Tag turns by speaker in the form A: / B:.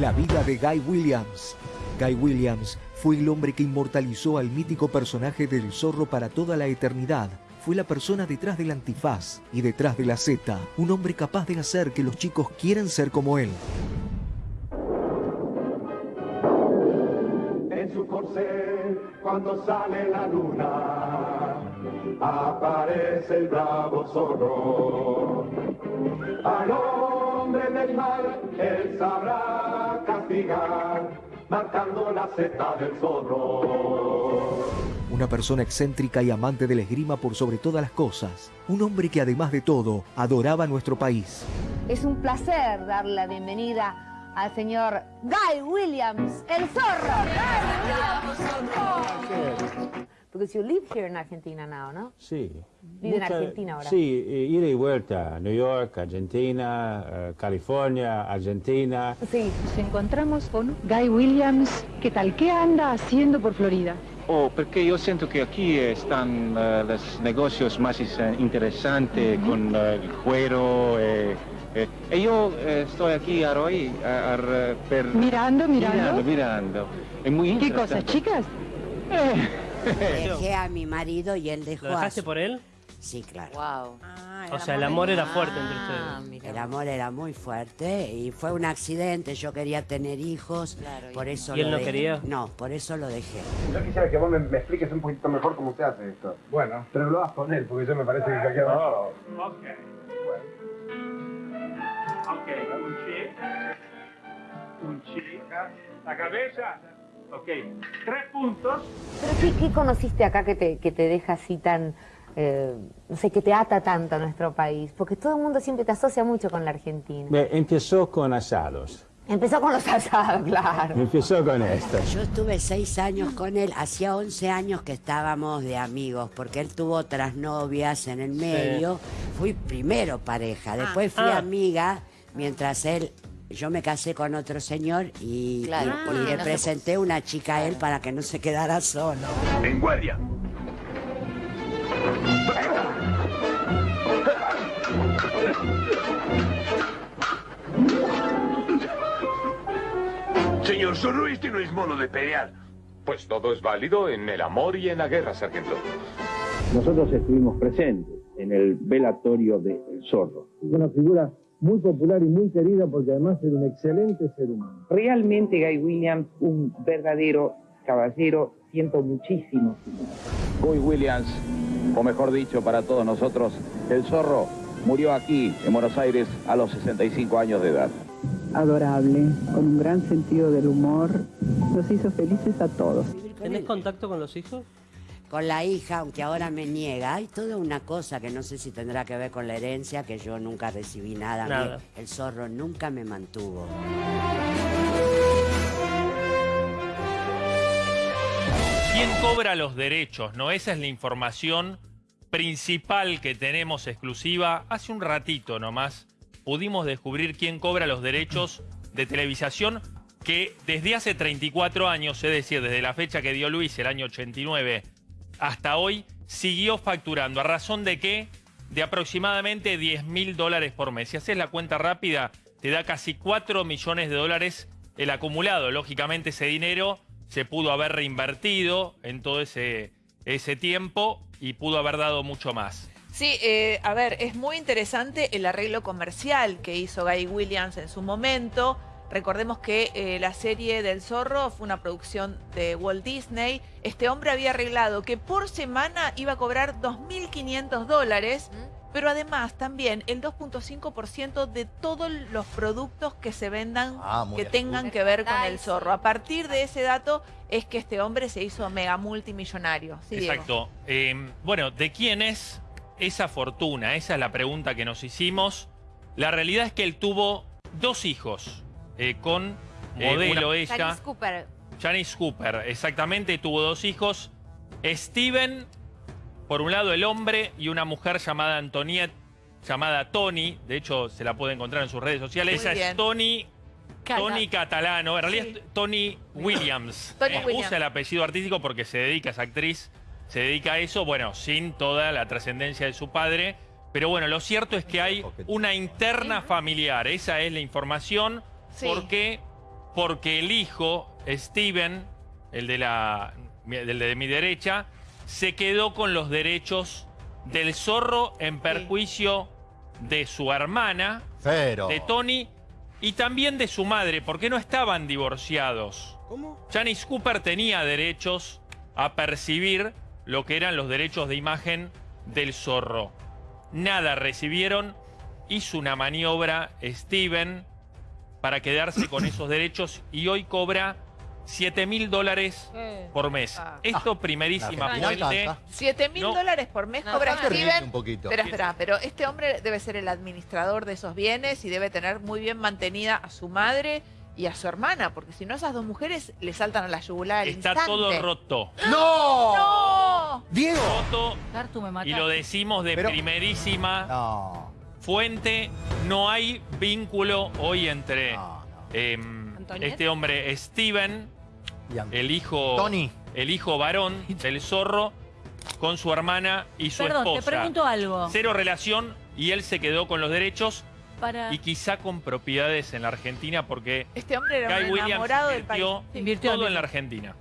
A: La vida de Guy Williams. Guy Williams fue el hombre que inmortalizó al mítico personaje del zorro para toda la eternidad. Fue la persona detrás del antifaz y detrás de la Z, un hombre capaz de hacer que los chicos quieran ser como él.
B: En su corcel, cuando sale la luna, aparece el bravo zorro. Al hombre del mal, él sabrá castigar, marcando la seta del zorro.
A: Una persona excéntrica y amante del esgrima por sobre todas las cosas. Un hombre que además de todo adoraba nuestro país.
C: Es un placer dar la bienvenida al señor Guy Williams, el zorro. Because you live here in Argentina now, ¿no?
D: Sí.
C: Vive en Argentina ahora.
D: Sí, ida y vuelta. New York, Argentina, eh, California, Argentina.
C: Sí.
E: Nos encontramos con Guy Williams. ¿Qué tal? ¿Qué anda haciendo por Florida?
F: Oh, io sento che qui eh, stanno eh, los negocios más eh, interesantes con il cuero eh, eh, e io eh, sto qui a Roy a- a- per...
E: Mirando, mirando.
F: Mirando, mirando. Muy
E: ¿Qué cosas, chicas?
G: Dejé a mi marido y él dejó
H: ¿Lo
G: a
H: dejaste
G: su-
H: por él?
G: Sí, claro.
C: Wow.
H: O sea, el amor era fuerte entre
C: Ah,
H: ustedes.
G: El amor era muy fuerte y fue un accidente. Yo quería tener hijos, por eso
H: ¿Y él
G: lo
H: no
G: dejé.
H: quería?
G: No, por eso lo dejé.
I: Yo quisiera que vos me, me expliques un poquito mejor cómo se hace esto. Bueno. Pero lo vas con él, porque yo me parece que cualquier...
B: Oh, ok. Ok, un chi. Un chi. La cabeza. Ok. Tres puntos.
C: Pero ¿qué, qué conociste acá que te, que te deja así tan, eh, no sé, que te ata tanto a nuestro país? Porque todo el mundo siempre te asocia mucho con la Argentina.
D: Empezó con asados.
C: Empezó con los asados, claro.
D: Empezó con esto.
G: Yo estuve seis años con él, hacía 11 años que estábamos de amigos, porque él tuvo otras novias en el medio. Fui primero pareja, después fui
H: Ah.
G: amiga, mientras él, yo me casé con otro señor y,
C: Claro,
G: y- y
C: porque
G: le
C: no se-
G: presenté una chica a él para que no se quedara solo.
B: En guardia.
J: Señor Zorro, este no es modo de pelear.
K: Pues todo es válido en el amor y en la guerra, sargento.
L: Nosotros estuvimos presentes en el velatorio de El Zorro.
I: Una figura muy popular y muy querida porque además era un excelente ser humano.
E: Realmente Guy Williams, un verdadero caballero, siento muchísimo.
L: Guy Williams, o mejor dicho para todos nosotros, El Zorro, murió aquí, en Buenos Aires, a los 65 años de edad.
E: Adorable, con un gran sentido del humor, nos hizo felices a todos.
H: ¿Tenés contacto con los hijos?
G: Con la hija, aunque ahora me niega, hay toda una cosa que no sé si tendrá que ver con la herencia, que yo nunca recibí nada. El zorro nunca me mantuvo.
M: ¿Quién cobra los derechos? ¿No? Esa es la información principal que tenemos exclusiva. Hace un ratito nomás pudimos descubrir quién cobra los derechos de televisación que desde hace 34 años, es decir, desde la fecha que dio Luis, el año 89, hasta hoy, siguió facturando. ¿A razón de qué? De aproximadamente 10 mil dólares por mes. Si haces la cuenta rápida, te da casi 4 millones de dólares el acumulado. Lógicamente ese dinero se pudo haber reinvertido en todo ese, ese tiempo y pudo haber dado mucho más.
N: Sí, eh, a ver, es muy interesante el arreglo comercial que hizo Guy Williams en su momento. Recordemos que eh, la serie del zorro fue una producción de Walt Disney. Este hombre había arreglado que por semana iba a cobrar 2.500 dólares, pero además también el 2.5% de todos los productos que se vendan
O: Ah,
N: que
O: bien.
N: tengan que ver con el zorro. A partir de ese dato es que este hombre se hizo mega multimillonario. Sí.
M: Exacto. Eh, bueno, ¿de quién es esa fortuna? Esa es la pregunta que nos hicimos. La realidad es que él tuvo dos hijos eh, con Eh, modelo
C: una-
M: ella.
C: Janice Cooper.
M: Janice Cooper, exactamente, tuvo dos hijos. Steven, por un lado el hombre, y una mujer llamada Antoniette, llamada Tony. De hecho, se la puede encontrar en sus redes sociales.
N: Muy
M: Esa
N: bien.
M: es Tony. Tony Catalano, en realidad
N: Sí.
M: es Tony Williams.
N: Tony
M: Eh,
N: Williams.
M: Usa el apellido artístico porque se dedica, es actriz, se dedica a eso, bueno, sin toda la trascendencia de su padre. Pero bueno, lo cierto es que hay una interna familiar, esa es la información,
N: Sí.
M: porque porque el hijo, Steven, el de, la, del de mi derecha, se quedó con los derechos del zorro en perjuicio de su hermana,
O: Pero.
M: de Tony, y también de su madre, porque no estaban divorciados.
O: ¿Cómo?
M: Janice Cooper tenía derechos a percibir lo que eran los derechos de imagen del zorro. Nada recibieron, hizo una maniobra Steven para quedarse con esos derechos y hoy cobra 7 mil dólares por mes.
N: Ah.
M: Esto primerísima fuente.
O: tanta.
N: 7 mil dólares por mes
C: No,
N: cobra Steven.
O: un poquito.
N: Espera, espera, pero este hombre debe ser el administrador de esos bienes y debe tener muy bien mantenida a su madre y a su hermana, porque si no esas dos mujeres le saltan a la yugular al
M: Está
N: instante.
M: todo roto.
O: ¡No!
N: ¡No!
O: ¡Diego!
M: Roto
P: Tartu, me
M: y lo decimos de
O: Pero-
M: primerísima
O: No.
M: Fuente. No hay vínculo hoy entre
O: No, no.
M: em, este hombre Steven, el hijo,
O: Tony.
M: el hijo varón del zorro, con su hermana y su
P: Perdón, te
M: esposa.
P: pregunto algo.
M: Cero relación y él se quedó con los derechos
P: Para...
M: y quizá con propiedades en la Argentina porque
N: Este hombre era
M: Guy
N: un
M: Williams
N: enamorado del país.
M: invirtió
P: Invirtió
M: todo en la Argentina.